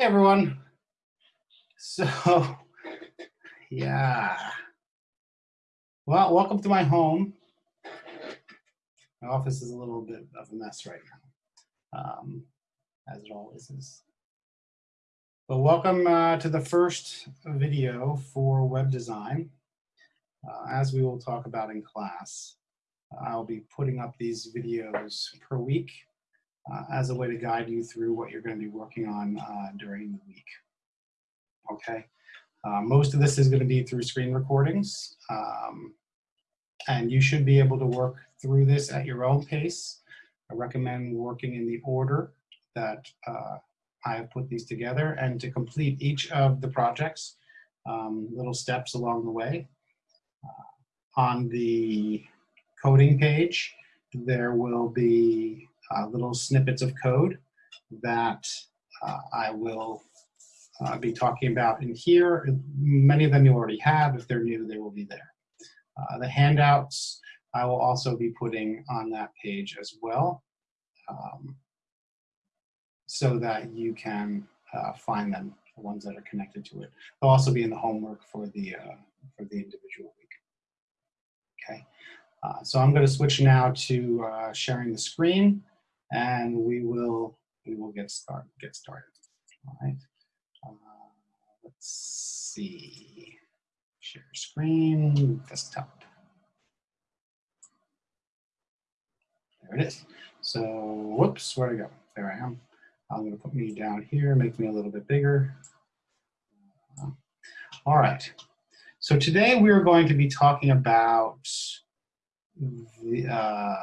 Hey everyone. So, yeah. Well, welcome to my home. My office is a little bit of a mess right now, um, as it always is. But welcome uh, to the first video for web design. Uh, as we will talk about in class, I'll be putting up these videos per week as a way to guide you through what you're going to be working on uh, during the week. Okay, uh, most of this is going to be through screen recordings, um, and you should be able to work through this at your own pace. I recommend working in the order that uh, I have put these together and to complete each of the projects, um, little steps along the way. Uh, on the coding page, there will be uh, little snippets of code that uh, I will uh, be talking about in here. Many of them you already have. If they're new, they will be there. Uh, the handouts I will also be putting on that page as well um, so that you can uh, find them, the ones that are connected to it. They'll also be in the homework for the, uh, for the individual week. Okay, so I'm going to switch now to sharing the screen and we will we will get start get started. All right. Uh, let's see. Share screen, desktop. There it is. So, whoops, where'd I go? There I am. I'm going to put me down here, make me a little bit bigger. All right. So today we are going to be talking about the, uh,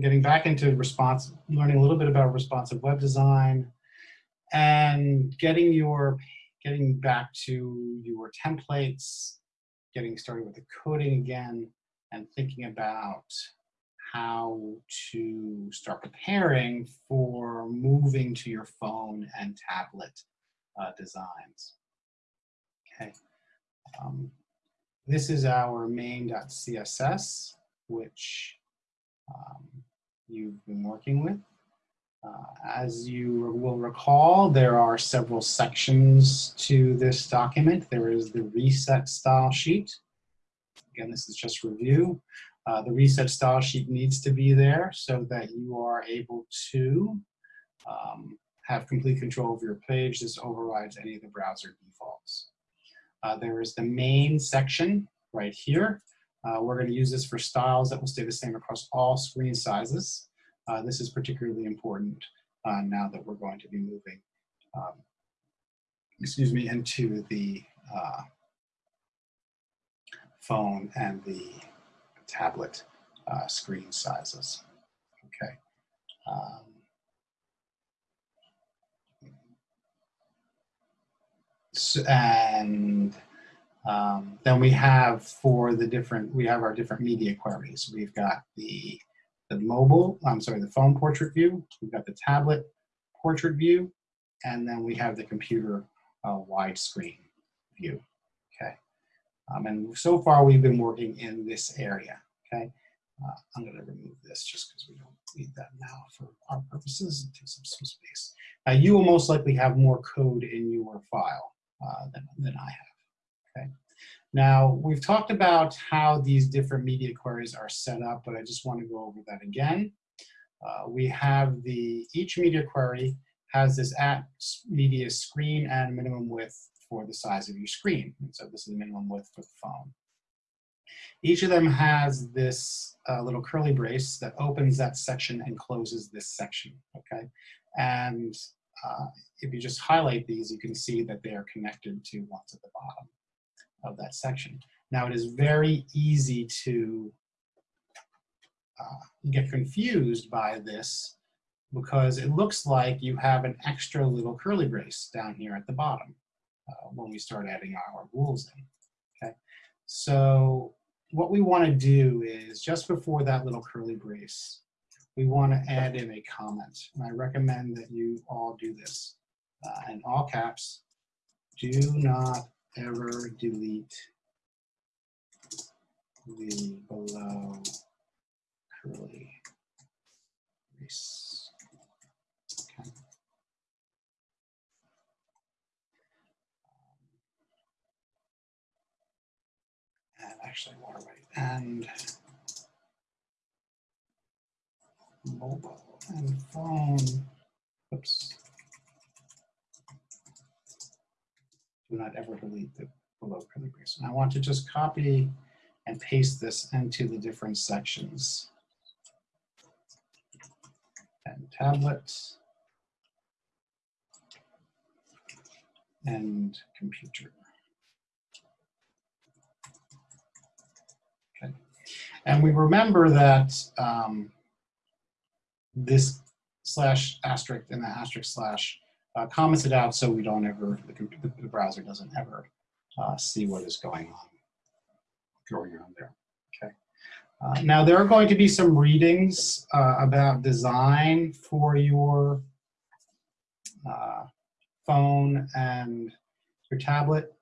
getting back into response, learning a little bit about responsive web design, and getting your getting back to your templates, getting started with the coding again, and thinking about how to start preparing for moving to your phone and tablet uh, designs. Okay. Um, this is our main.css, which um, you've been working with. Uh, as you will recall, there are several sections to this document. There is the reset style sheet. Again, this is just review. Uh, the reset style sheet needs to be there so that you are able to um, have complete control of your page. This overrides any of the browser defaults. Uh, there is the main section right here. Uh, we're going to use this for styles that will stay the same across all screen sizes. Uh, this is particularly important uh, now that we're going to be moving, um, excuse me, into the uh, phone and the tablet uh, screen sizes. Okay. Um, and um, then we have for the different, we have our different media queries. We've got the, the mobile, I'm sorry, the phone portrait view. We've got the tablet portrait view. And then we have the computer uh, widescreen view, okay? Um, and so far we've been working in this area, okay? Uh, I'm gonna remove this just because we don't need that now for our purposes. It takes up some space. Now you will most likely have more code in your file uh, than, than I have. Okay. Now, we've talked about how these different media queries are set up, but I just want to go over that again. Uh, we have the, each media query has this at media screen and minimum width for the size of your screen. And so this is the minimum width for the phone. Each of them has this uh, little curly brace that opens that section and closes this section, okay? And uh, if you just highlight these, you can see that they are connected to ones at the bottom of that section. Now it is very easy to uh, get confused by this because it looks like you have an extra little curly brace down here at the bottom uh, when we start adding our rules in, okay? So what we wanna do is just before that little curly brace, we wanna add in a comment. And I recommend that you all do this. Uh, in all caps, do not error delete the below curly brace. And actually water and mobile and phone. Oops. Do not ever delete the below curly brace. And I want to just copy and paste this into the different sections. And tablet and computer. Okay. And we remember that um, this slash asterisk and the asterisk slash uh, comments it out so we don't ever, the, the, browser doesn't ever uh, see what is going on, going on there. Okay. Uh, now there are going to be some readings uh, about design for your uh, phone and your tablet.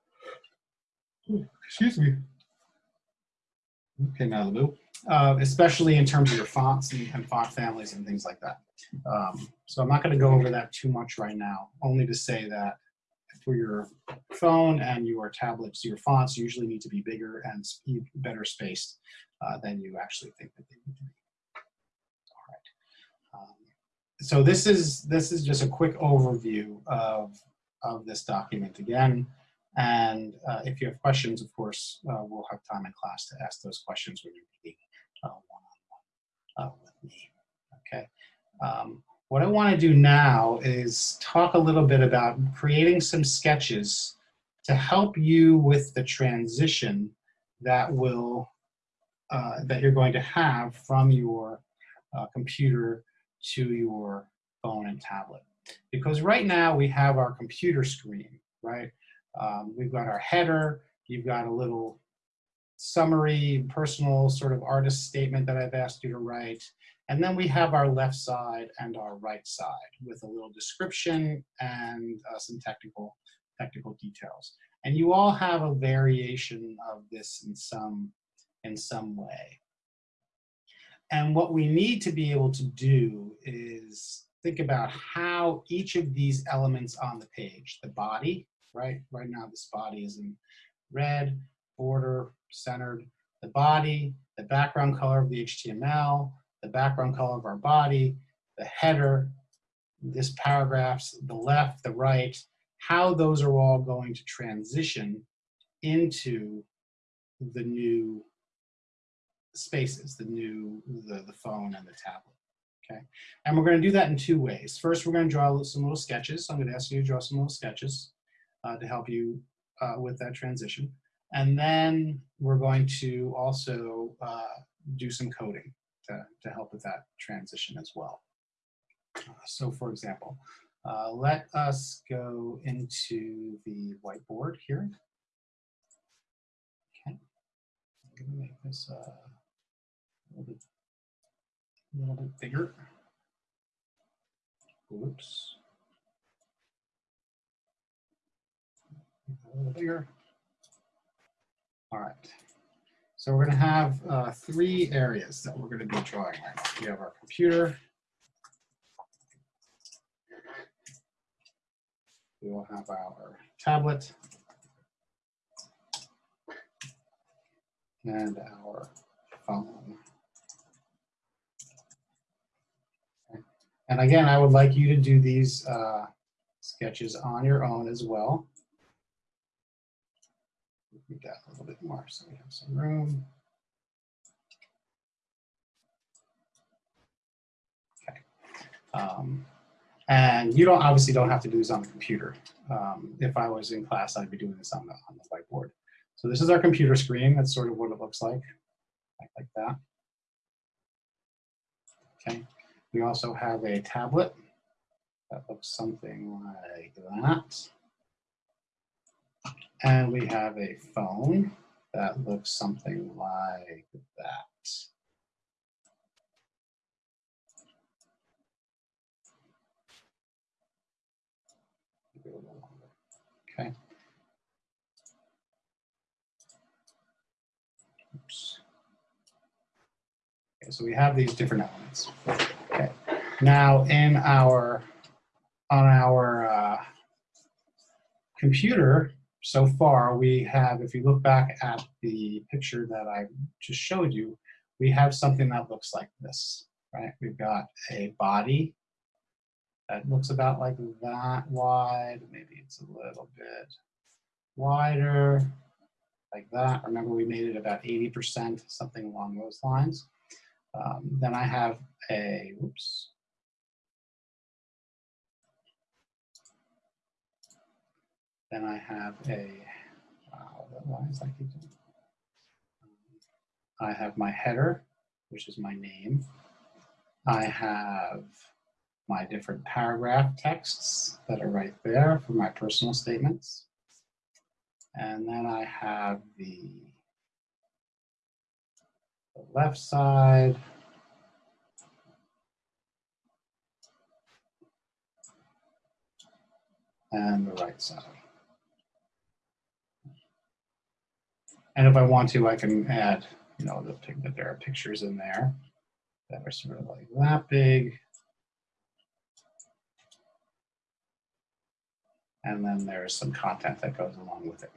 Excuse me. Okay, blue. Uh, especially in terms of your fonts and, and font families and things like that. Um, so I'm not going to go over that too much right now, only to say that for your phone and your tablets, your fonts usually need to be bigger and better spaced uh, than you actually think that they need to be. All right. Um, so this is this is just a quick overview of of this document again. And uh, if you have questions, of course, uh, we'll have time in class to ask those questions when you're meeting uh, one-on-one -on -one, uh, with me. Okay. Um, what I want to do now is talk a little bit about creating some sketches to help you with the transition that will uh, that you're going to have from your uh, computer to your phone and tablet. Because right now we have our computer screen, right? Um, we've got our header, you've got a little summary, personal sort of artist statement that I've asked you to write. And then we have our left side and our right side with a little description and uh, some technical, technical details. And you all have a variation of this in some, in some way. And what we need to be able to do is think about how each of these elements on the page, the body, right? Right now this body is in red, border, centered, the body, the background color of the HTML, the background color of our body, the header, this paragraphs, the left, the right, how those are all going to transition into the new spaces, the new, the, the phone and the tablet. Okay, and we're going to do that in two ways. First, we're going to draw some little sketches. I'm going to ask you to draw some little sketches uh, to help you uh, with that transition. And then we're going to also uh, do some coding to, to help with that transition as well. Uh, so for example, uh, let us go into the whiteboard here. Okay, I'm gonna make this uh, a little bit, a little bit bigger. Whoops. A little bigger. All right. So we're going to have uh, three areas that we're going to be drawing right now. We have our computer. We will have our tablet. And our phone. And again, I would like you to do these uh, sketches on your own as well we got a little bit more, so we have some room. Okay. Um, and you don't obviously don't have to do this on the computer. Um, if I was in class, I'd be doing this on the, on the whiteboard. So this is our computer screen. That's sort of what it looks like, like, like that. Okay. We also have a tablet that looks something like that. And we have a phone that looks something like that. Okay. Oops. Okay, so we have these different elements. Okay. Now in our on our uh, computer, so far we have, if you look back at the picture that I just showed you, we have something that looks like this, right? We've got a body that looks about like that wide. Maybe it's a little bit wider, like that. Remember, we made it about 80%, something along those lines. Um, then I have a, whoops. Then I have a, uh, wow, why is that keep doing? I have my header, which is my name. I have my different paragraph texts that are right there for my personal statements. And then I have the, the left side. And the right side. And if I want to, I can add, you know, the, that there are pictures in there that are sort of like that big. And then there's some content that goes along with it.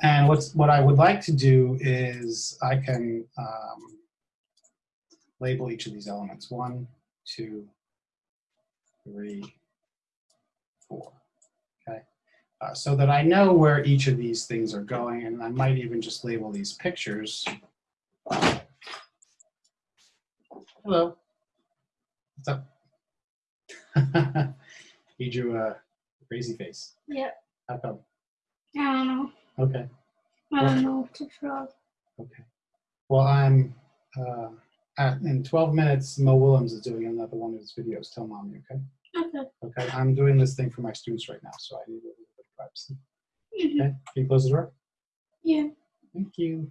And what's what I would like to do is I can um, label each of these elements. One, two, three, four. Uh, so that I know where each of these things are going, and I might even just label these pictures. Hello. What's up? he drew a crazy face. Yep. How come? I don't know. Okay. I don't know what to draw. Okay. Well, I'm uh, at, in 12 minutes. Mo Willems is doing another one of his videos. Tell mommy, okay? Okay. Okay. I'm doing this thing for my students right now, so I need a little bit of privacy. Mhm. Okay. Can you close the door? Yeah. Thank you.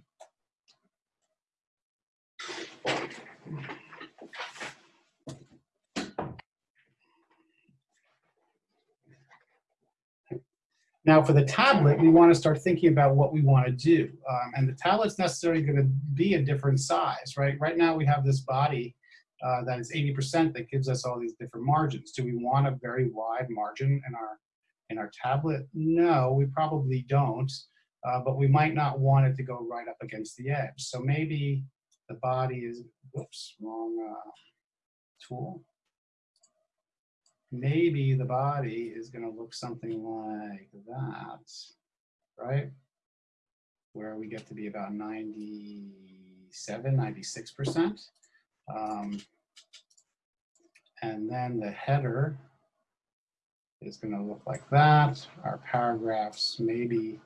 Now for the tablet, we want to start thinking about what we want to do. Um, and the tablet's necessarily going to be a different size, right? Right now we have this body uh, that is 80% that gives us all these different margins. Do we want a very wide margin in our, in our tablet? No, we probably don't, uh, but we might not want it to go right up against the edge. So maybe the body is, whoops, wrong uh, tool maybe the body is going to look something like that, right? Where we get to be about 97, 96%. Um, and then the header is going to look like that. Our paragraphs, maybe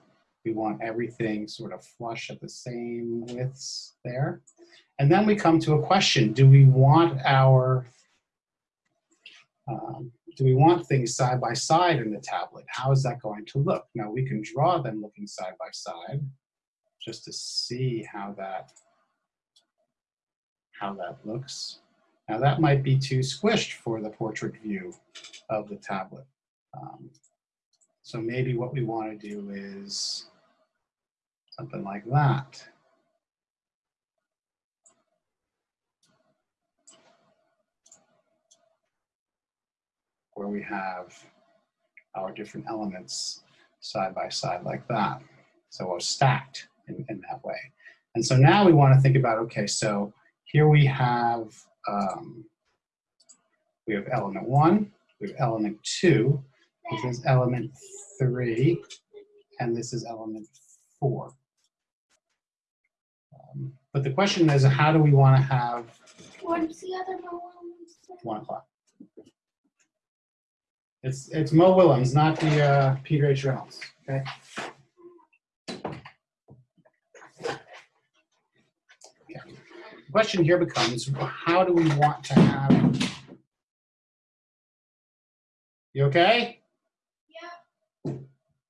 we want everything sort of flush at the same widths there. And then we come to a question. Do we want our um, do we want things side by side in the tablet? How is that going to look? Now we can draw them looking side by side just to see how that how that looks. Now that might be too squished for the portrait view of the tablet. Um, so maybe what we want to do is something like that. where we have our different elements side by side like that. So we're stacked in, in that way. And so now we want to think about, okay, so here we have, um, we have element one, we have element two, this is element three, and this is element four. Um, but the question is, how do we want to have What's the other one? one o'clock? It's it's Mo Willems, not the uh, Peter H. Reynolds. Okay. Okay. The question here becomes, how do we want to have? You okay?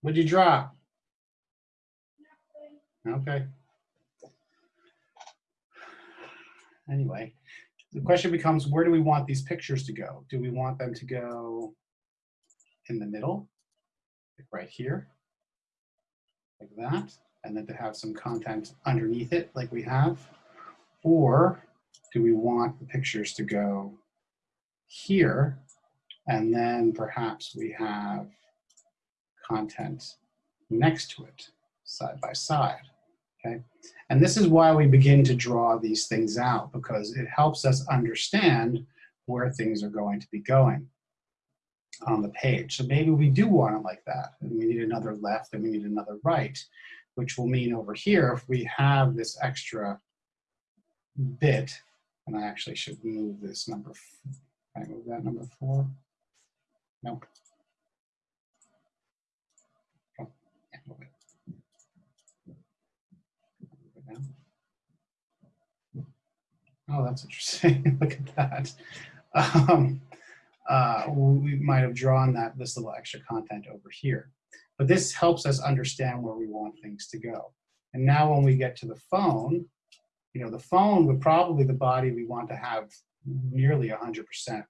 What'd you draw? Okay. Anyway, the question becomes, where do we want these pictures to go? Do we want them to go in the middle, like right here, like that, and then to have some content underneath it like we have? Or do we want the pictures to go here, and then perhaps we have content next to it, side by side, okay? And this is why we begin to draw these things out, because it helps us understand where things are going to be going on the page. So maybe we do want it like that, and we need another left, and we need another right, which will mean over here, if we have this extra bit, and I actually should move this number, can I move that number four? No. Oh, yeah, move it. Move it down. Oh, that's interesting. Look at that. Um, uh, we might have drawn that this little extra content over here. But this helps us understand where we want things to go. And now when we get to the phone, you know, the phone would probably the body we want to have nearly 100%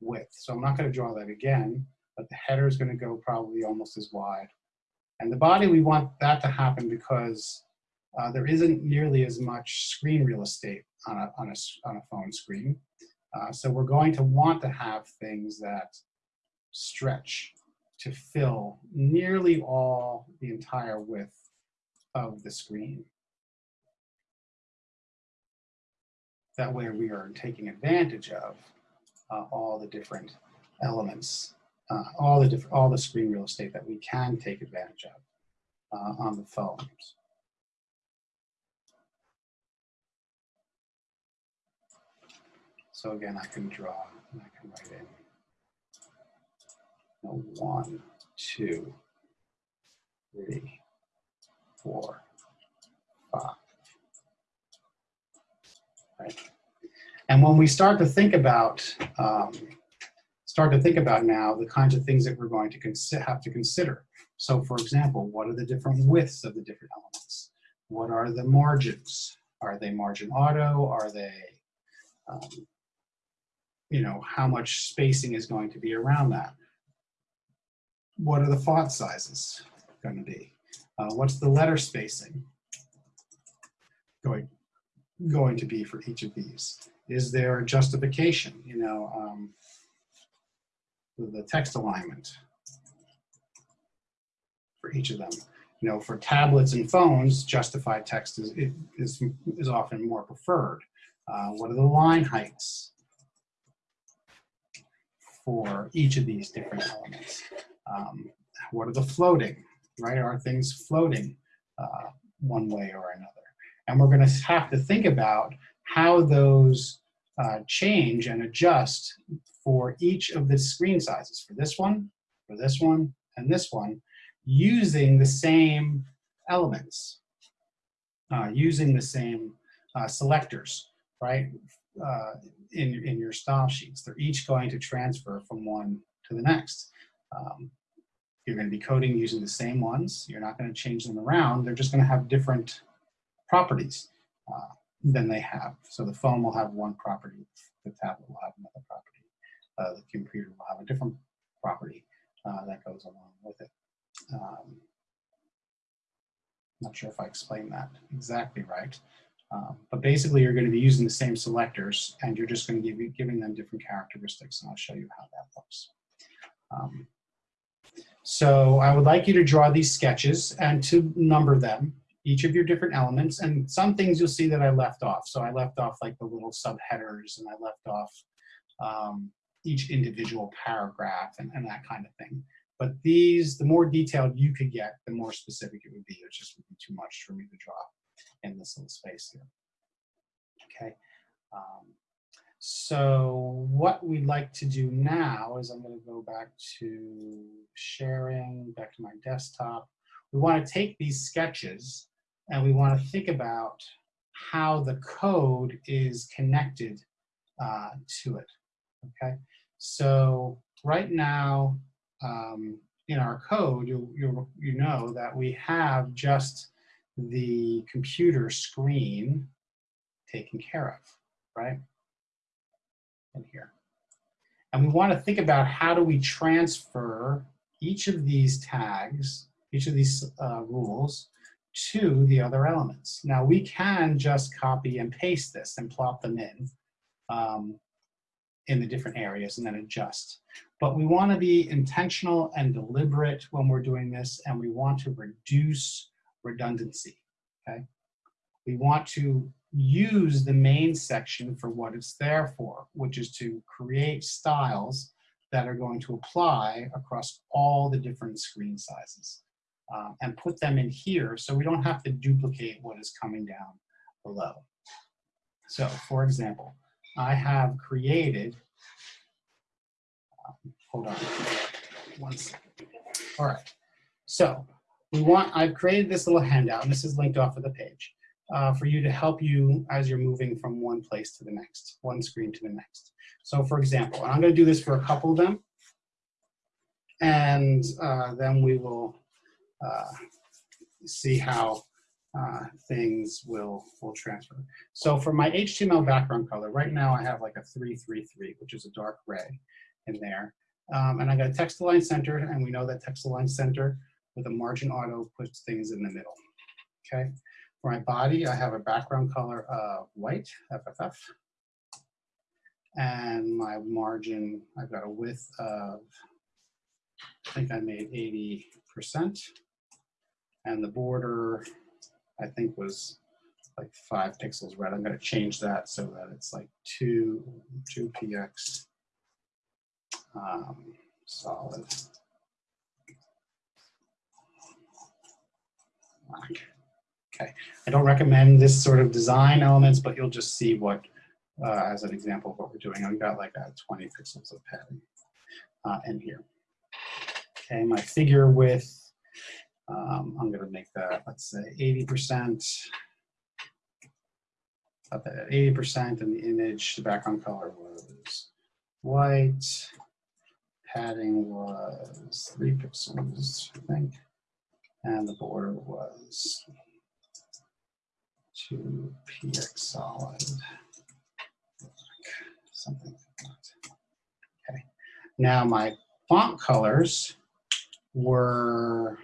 width. So I'm not going to draw that again, but the header is going to go probably almost as wide. And the body, we want that to happen because uh, there isn't nearly as much screen real estate on a, on a, on a phone screen. Uh, so we're going to want to have things that stretch to fill nearly all the entire width of the screen. That way we are taking advantage of uh, all the different elements, uh, all the different, all the screen real estate that we can take advantage of uh, on the phones. So again, I can draw, and I can write in one, two, three, four, five. Right? And when we start to think about, um, start to think about now the kinds of things that we're going to have to consider. So for example, what are the different widths of the different elements? What are the margins? Are they margin auto? Are they, um, you know, how much spacing is going to be around that? What are the font sizes going to be? Uh, what's the letter spacing going, going to be for each of these? Is there a justification, you know, um, the- text alignment for each of them? You know, for tablets and phones, justified text is, is, is often more preferred. Uh, what are the line heights for each of these different elements? Um, what are the floating, right? Are things floating uh, one way or another? And we're going to have to think about how those uh, change and adjust for each of the screen sizes, for this one, for this one, and this one, using the same elements, uh, using the same uh, selectors, right? Uh, in, in your style sheets. They're each going to transfer from one to the next. Um, you're going to be coding using the same ones. You're not going to change them around. They're just going to have different properties uh, than they have. So the phone will have one property, the tablet will have another property, uh, the computer will have a different property uh, that goes along with it. Um, not sure if I explained that exactly right. Um, but basically, you're going to be using the same selectors, and you're just going to be giving them different characteristics, and I'll show you how that looks. Um, so I would like you to draw these sketches and to number them, each of your different elements, and some things you'll see that I left off. So I left off like the little subheaders, and I left off um, each individual paragraph and, and that kind of thing. But these, the more detailed you could get, the more specific it would be. It just would be too much for me to draw in this little space here. Okay. Um, so what we'd like to do now is I'm going to go back to sharing, back to my desktop. We want to take these sketches and we want to think about how the code is connected uh, to it. Okay. So right now um, in our code, you, you, you know that we have just the computer screen taken care of, right? In here. And we want to think about how do we transfer each of these tags, each of these uh, rules to the other elements. Now we can just copy and paste this and plop them in. Um, in the different areas and then adjust. But we want to be intentional and deliberate when we're doing this, and we want to reduce redundancy, okay? We want to use the main section for what it's there for, which is to create styles that are going to apply across all the different screen sizes um, and put them in here so we don't have to duplicate what is coming down below. So for example, I have created, um, hold on one second. All right, so we want, I've created this little handout and this is linked off of the page uh, for you to help you as you're moving from one place to the next, one screen to the next. So for example, and I'm gonna do this for a couple of them and uh, then we will uh, see how uh, things will, will transfer. So for my HTML background color, right now I have like a 333, which is a dark gray in there. Um, and I got a text align center, and we know that text align center with a margin auto puts things in the middle, okay? For my body, I have a background color of white, FFF. And my margin, I've got a width of, I think I made 80%. And the border, I think was like five pixels red. I'm gonna change that so that it's like two, two px um, solid. Black. Okay, I don't recommend this sort of design elements, but you'll just see what, uh, as an example of what we're doing. I've got like a 20 pixels of padding uh, in here. Okay, my figure width, um, I'm gonna make that, let's say 80%. Up at 80% and the image, the background color was white. Padding was three pixels, I think. And the border was two px solid, something. Okay. Now my font colors were,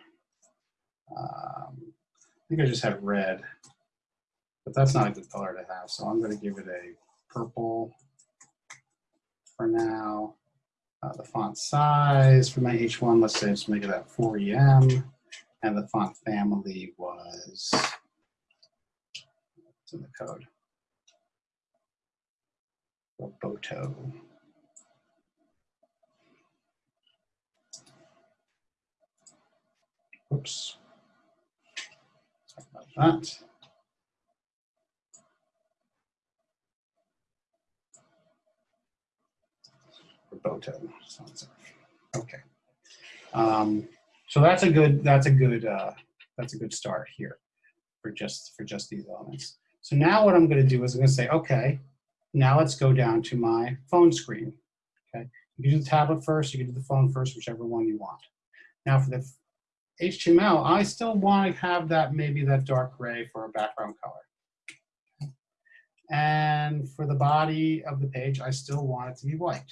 um, I think I just had red, but that's not a good color to have. So I'm going to give it a purple for now. Uh, the font size for my H1, let's say let's make it at 4EM. And the font family was, it's in the code. Roboto. Oops. Sorry about that. Roboto. Okay. Um, so that's a good. That's a good. Uh, that's a good start here for just for just these elements. So now what I'm going to do is I'm going to say, okay, now let's go down to my phone screen. Okay, you can do the tablet first. You can do the phone first, whichever one you want. Now for the HTML, I still want to have that maybe that dark gray for a background color. And for the body of the page, I still want it to be white.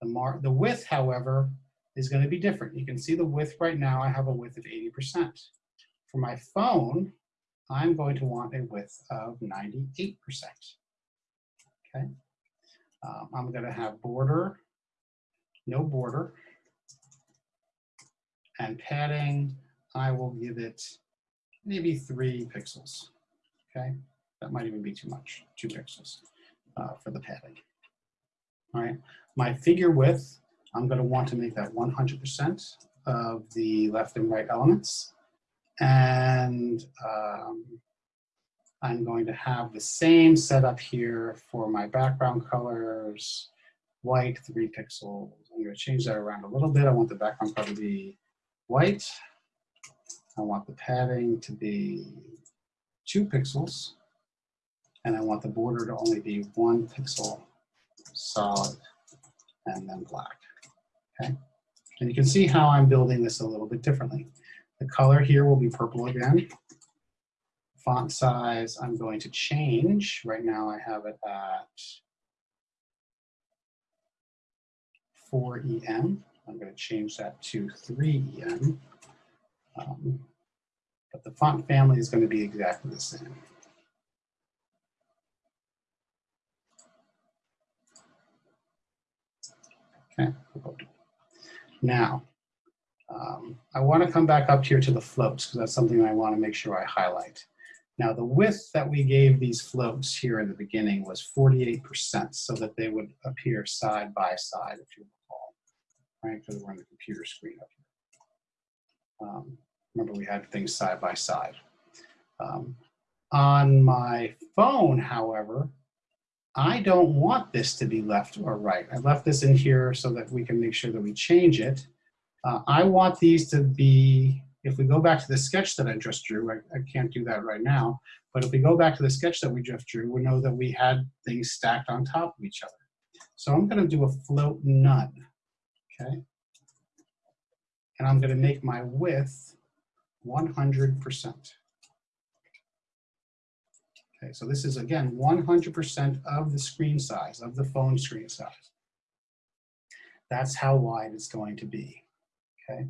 The, mar the width, however, is going to be different. You can see the width right now, I have a width of 80%. For my phone, I'm going to want a width of 98%. Okay. Um, I'm going to have border, no border. And padding, I will give it maybe three pixels. Okay. That might even be too much, two pixels uh, for the padding. All right. My figure width, I'm going to want to make that 100% of the left and right elements. And um, I'm going to have the same setup here for my background colors, white, three pixels. I'm going to change that around a little bit. I want the background color to be white. I want the padding to be two pixels. And I want the border to only be one pixel solid and then black. Okay, and you can see how I'm building this a little bit differently. The color here will be purple again. Font size, I'm going to change. Right now I have it at 4EM. I'm going to change that to 3EM. Um, but the font family is going to be exactly the same. Okay. Now, um, I want to come back up here to the floats because that's something I want to make sure I highlight. Now, the width that we gave these floats here in the beginning was 48% so that they would appear side by side, if you recall, right? Because we're on the computer screen up here. Um, remember, we had things side by side. Um, on my phone, however, I don't want this to be left or right. I left this in here so that we can make sure that we change it. Uh, I want these to be, if we go back to the sketch that I just drew, I, I can't do that right now, but if we go back to the sketch that we just drew, we know that we had things stacked on top of each other. So I'm gonna do a float none, okay? And I'm gonna make my width 100%. Okay, so this is again 100% of the screen size, of the phone screen size. That's how wide it's going to be. Okay,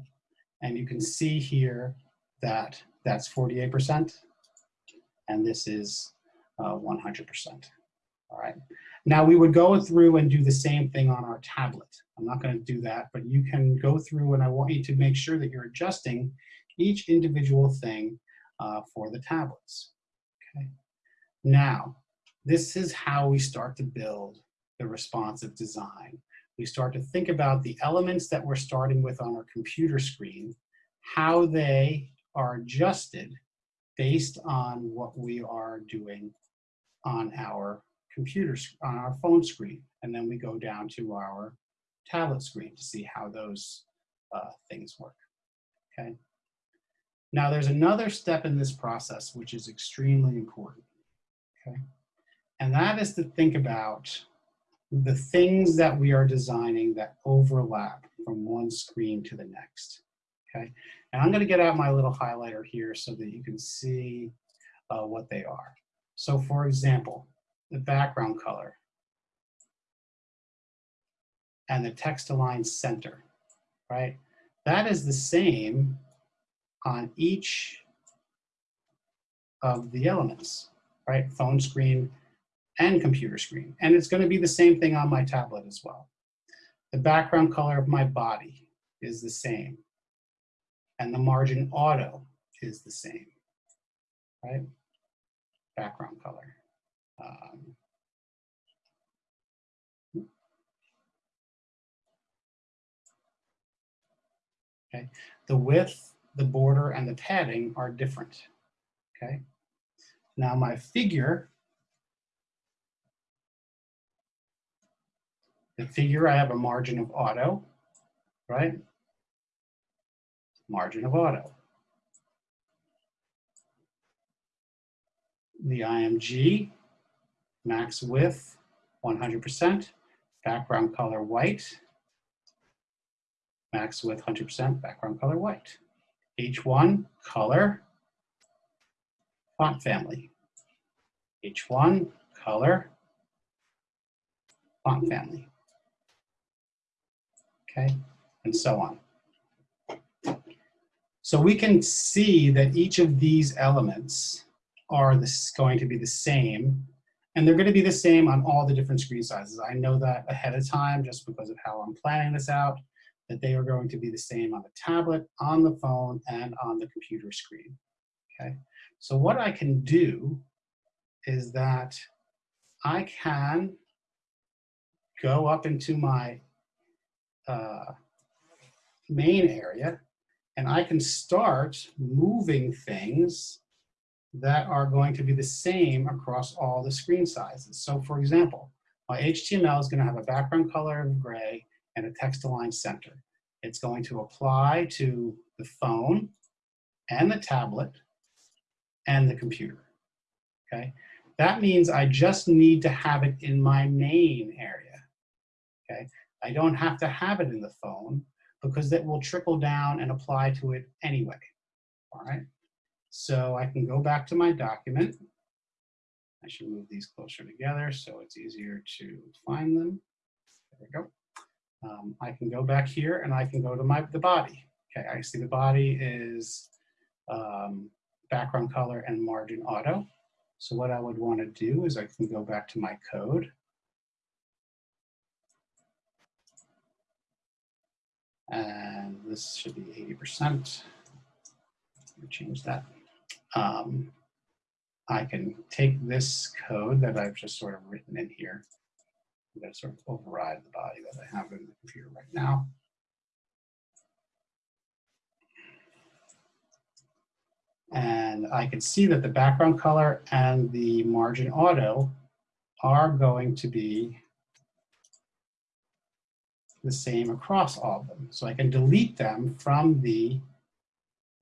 and you can see here that that's 48%, and this is uh, 100%. All right. Now we would go through and do the same thing on our tablet. I'm not going to do that, but you can go through and I want you to make sure that you're adjusting each individual thing uh, for the tablets. Now, this is how we start to build the responsive design. We start to think about the elements that we're starting with on our computer screen, how they are adjusted based on what we are doing on our computer, on our phone screen. And then we go down to our tablet screen to see how those uh, things work, okay? Now there's another step in this process which is extremely important. Okay. And that is to think about the things that we are designing that overlap from one screen to the next. Okay. And I'm going to get out my little highlighter here so that you can see uh, what they are. So for example, the background color and the text align center, right? That is the same on each of the elements right? Phone screen and computer screen. And it's gonna be the same thing on my tablet as well. The background color of my body is the same. And the margin auto is the same, right? Background color. Um, okay, the width, the border, and the padding are different, okay? Now my figure, the figure, I have a margin of auto, right? Margin of auto. The IMG, max width, 100%, background color white, max width 100%, background color white. H1, color, font family. H1, color, font family. Okay, and so on. So we can see that each of these elements are this going to be the same, and they're going to be the same on all the different screen sizes. I know that ahead of time just because of how I'm planning this out, that they are going to be the same on the tablet, on the phone, and on the computer screen. Okay. So what I can do is that I can go up into my uh, main area and I can start moving things that are going to be the same across all the screen sizes. So for example, my HTML is going to have a background color of gray and a text align center. It's going to apply to the phone and the tablet and the computer, okay? That means I just need to have it in my main area, okay? I don't have to have it in the phone because that will trickle down and apply to it anyway, all right? So I can go back to my document. I should move these closer together so it's easier to find them. There we go. Um, I can go back here and I can go to my the body. Okay, I see the body is um, background color and margin auto. So what I would want to do is I can go back to my code. And this should be 80%. Let me change that. Um, I can take this code that I've just sort of written in here. I'm going to sort of override the body that I have in the computer right now. And I can see that the background color and the margin auto are going to be the same across all of them. So I can delete them from the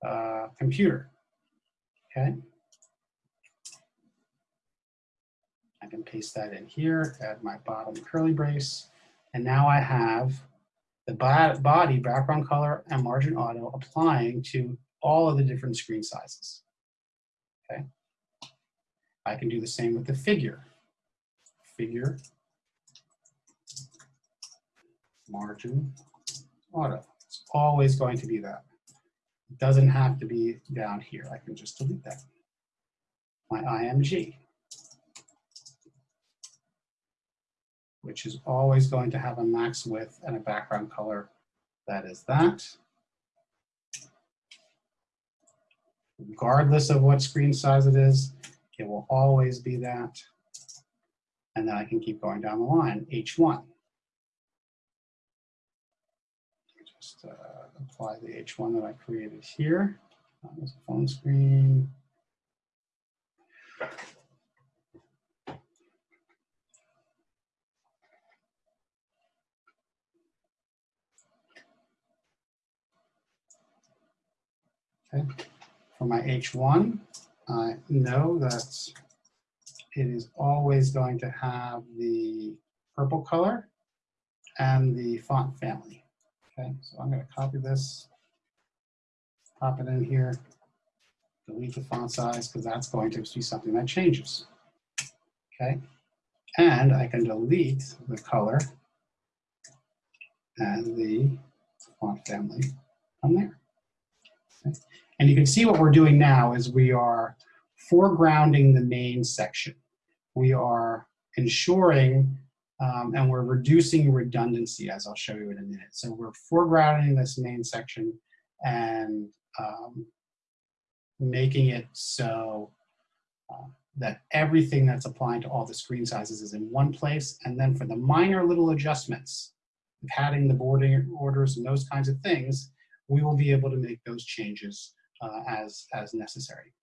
uh, computer. Okay. I can paste that in here, add my bottom curly brace, and now I have the body, background color, and margin auto applying to all of the different screen sizes. Okay. I can do the same with the figure. Figure, margin, auto. It's always going to be that. It doesn't have to be down here. I can just delete that. My IMG, which is always going to have a max width and a background color that is that. Regardless of what screen size it is, it will always be that. And then I can keep going down the line, H1. Just uh, apply the H1 that I created here on this phone screen. Okay, for my H1, I know that it is always going to have the purple color and the font family. Okay, so I'm going to copy this, pop it in here, delete the font size because that's going to be something that changes. Okay, and I can delete the color and the font family from there. Okay. And you can see what we're doing now is we are foregrounding the main section. We are ensuring um, and we're reducing redundancy as I'll show you in a minute. So we're foregrounding this main section and um, making it so uh, that everything that's applying to all the screen sizes is in one place. And then for the minor little adjustments, padding the boarding orders and those kinds of things, we will be able to make those changes uh, as, as necessary.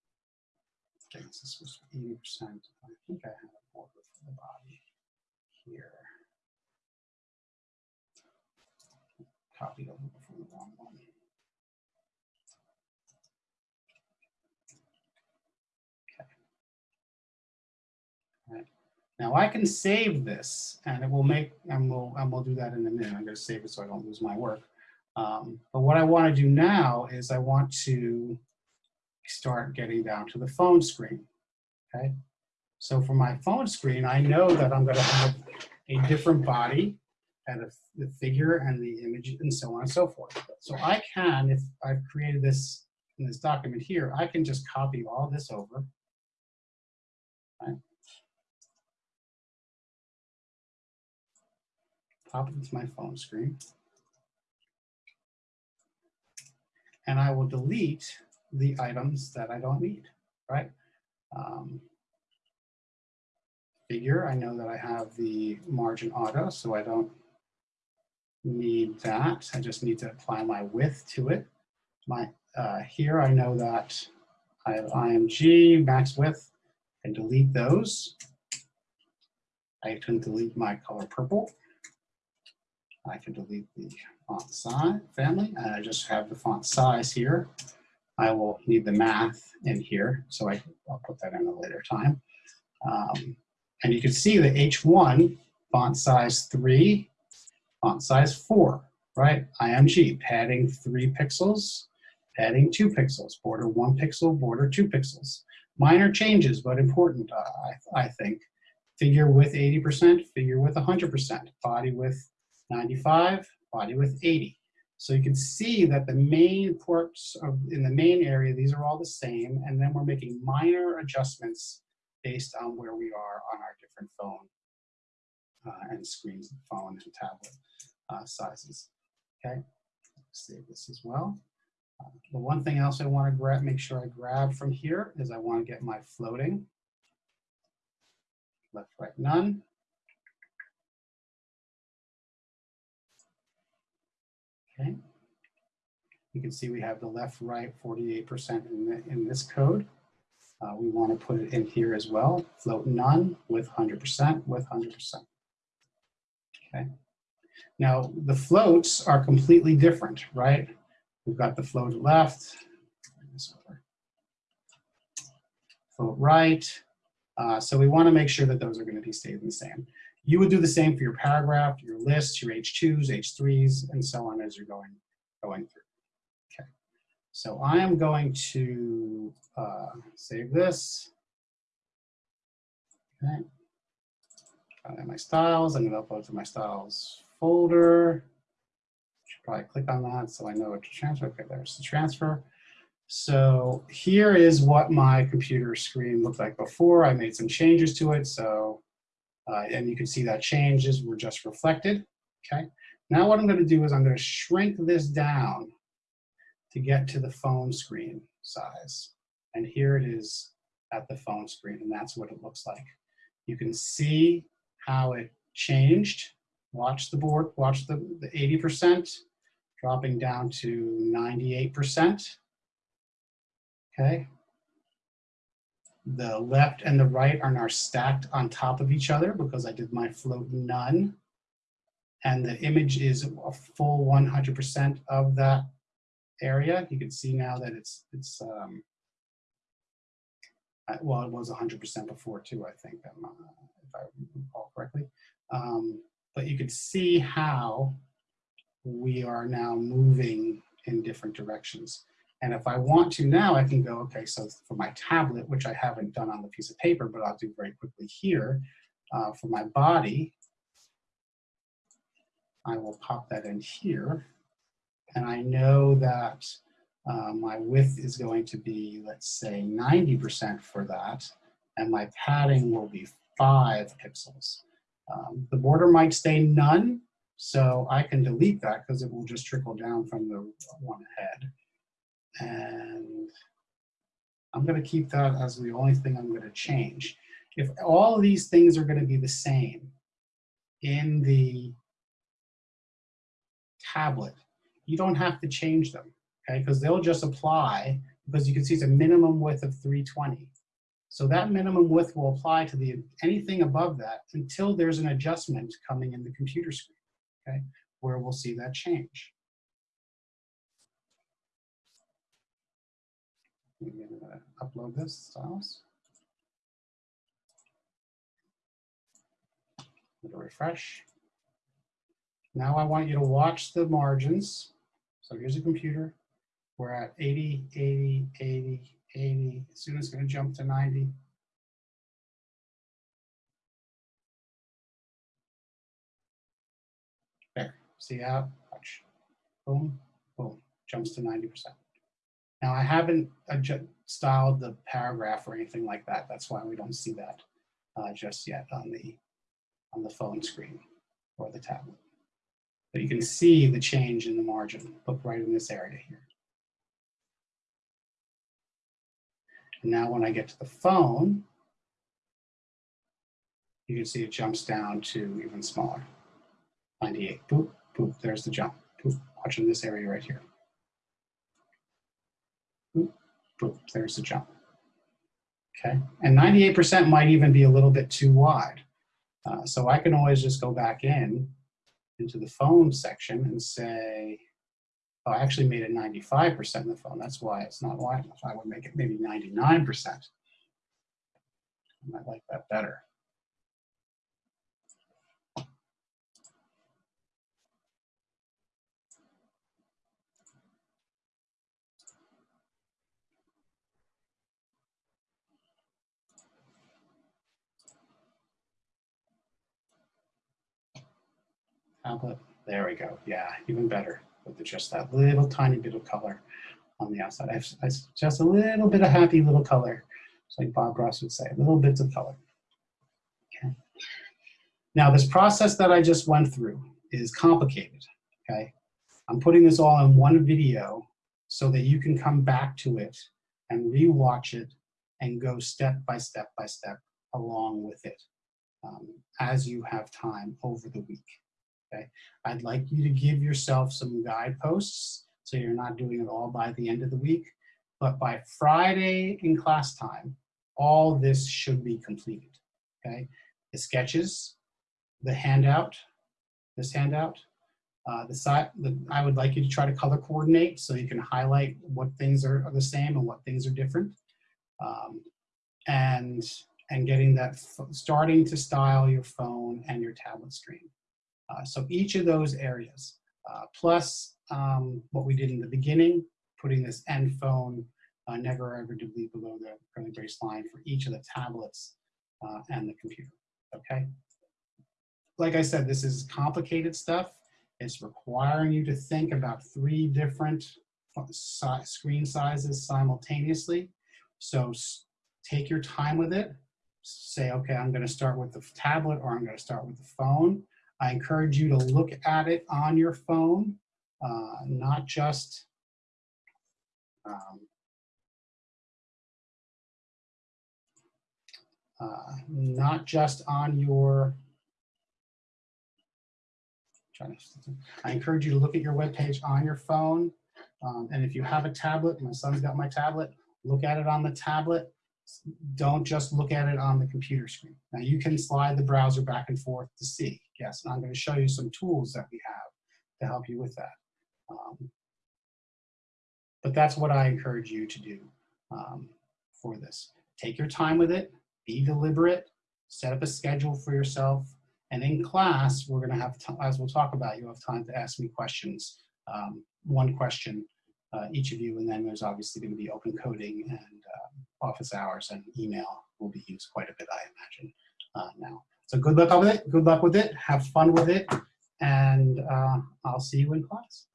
Okay, this to be 80%. I think I have a border for the body here. Copied over from the wrong one. Now I can save this and it will make, and we'll, and we'll do that in a minute. I'm gonna save it so I don't lose my work. Um, but what I want to do now is I want to start getting down to the phone screen. Okay. So for my phone screen, I know that I'm going to have a different body and a, the figure and the image and so on and so forth. So I can, if I've created this in this document here, I can just copy all this over. Right. Pop it into my phone screen. And I will delete the items that I don't need, right? Um, figure, I know that I have the margin auto, so I don't need that. I just need to apply my width to it. My uh, Here I know that I have IMG, max width, and delete those. I can delete my color purple. I can delete the font size family, and I just have the font size here. I will need the math in here, so I, will put that in a later time. Um, and you can see the H1, font size 3, font size 4, right? IMG, padding 3 pixels, padding 2 pixels, border 1 pixel, border 2 pixels. Minor changes, but important, uh, I, I think. Figure with 80%, figure with 100%, body with 95, body with 80. So you can see that the main ports of, in the main area, these are all the same, and then we're making minor adjustments based on where we are on our different phone uh, and screens, phone and tablet uh, sizes, okay? Save this as well. Uh, The one thing else I want to grab, make sure I grab from here is I want to get my floating. Left, right, none. Okay. You can see we have the left, right, 48% in, the- in this code. Uh, we want to put it in here as well. Float none with 100% with 100%. Okay. Now the floats are completely different, right? We've got the float left, float right. Uh, so we want to make sure that those are going to be staying the same. You would do the same for your paragraph, your lists, your H2s, H3s, and so on as you're going, going through. Okay. So I am going to uh, save this. Okay. Got my styles. I'm going to upload to my styles folder. Should probably click on that so I know what to transfer. Okay, there's the transfer. So here is what my computer screen looked like before. I made some changes to it. So, uh, and you can see that changes were just reflected. Okay. Now what I'm going to do is I'm going to shrink this down to get to the phone screen size. And here it is at the phone screen, and that's what it looks like. You can see how it changed. Watch the board, watch the, the 80%, dropping down to 98%. Okay. The left and the right are now stacked on top of each other because I did my float none. And the image is a full 100% of that area. You can see now that it's, it's um, well, it was 100% before too, I think, uh, if I recall correctly. Um, but you can see how we are now moving in different directions. And if I want to now, I can go, okay, so for my tablet, which I haven't done on the piece of paper, but I'll do very quickly here, uh, for my body, I will pop that in here. And I know that uh, my width is going to be, let's say, 90% for that, and my padding will be five pixels. Um, the border might stay none, so I can delete that because it will just trickle down from the one ahead. And I'm going to keep that as the only thing I'm going to change. If all these things are going to be the same in the tablet, you don't have to change them, okay? Because they'll just apply, because you can see it's a minimum width of 320. So that minimum width will apply to the anything above that until there's an adjustment coming in the computer screen, okay? Where we'll see that change. Maybe I'm gonna upload this styles. Refresh. Now I want you to watch the margins. So here's a computer. We're at 80, 80, 80, 80. Soon it's going to jump to 90. There. See how? Watch. Boom, boom. Jumps to 90%. Now I haven't styled the paragraph or anything like that. That's why we don't see that uh, just yet on the on the phone screen or the tablet. But you can see the change in the margin. Look right in this area here. And now when I get to the phone, you can see it jumps down to even smaller. 98, boop, boop, there's the jump. Boop, watching this area right here. Boop, there's the jump. Okay, and 98% might even be a little bit too wide. Uh, so I can always just go back in into the phone section and say, oh, I actually made it 95% in the phone. That's why it's not wide enough. I would make it maybe 99%. I might like that better. There we go. Yeah, even better with just that little tiny bit of color on the outside. I, I, just a little bit of happy little color. Like Bob Ross would say, little bits of color. Okay. Now this process that I just went through is complicated, okay? I'm putting this all in one video so that you can come back to it and rewatch it and go step by step by step along with it um, as you have time over the week. Okay, I'd like you to give yourself some guideposts so you're not doing it all by the end of the week. But by Friday in class time, all this should be completed. Okay, the sketches, the handout, this handout, uh, the side, the, I would like you to try to color coordinate so you can highlight what things are, are the same and what things are different. Um, and, and getting that, starting to style your phone and your tablet screen. Uh, so each of those areas, uh, plus um, what we did in the beginning, putting this end phone uh, never ever be below the curly brace line for each of the tablets uh, and the computer, okay? Like I said, this is complicated stuff. It's requiring you to think about three different si- screen sizes simultaneously. So take your time with it. Say, okay, I'm gonna start with the tablet or I'm gonna start with the phone. I encourage you to look at it on your phone, uh, not just um, uh, not just on your I encourage you to look at your web page on your phone. Um, and if you have a tablet, my son's got my tablet, look at it on the tablet. Don't just look at it on the computer screen. Now you can slide the browser back and forth to see. Yes, and I'm going to show you some tools that we have to help you with that. Um, but that's what I encourage you to do um, for this. Take your time with it, be deliberate, set up a schedule for yourself, and in class, we're going to have, as we'll talk about, you have time to ask me questions, um, one question uh, each of you, and then there's obviously going to be open coding and uh, office hours and email will be used quite a bit, I imagine, uh, now. So good luck with it. Good luck with it. Have fun with it, and uh, I'll see you in class.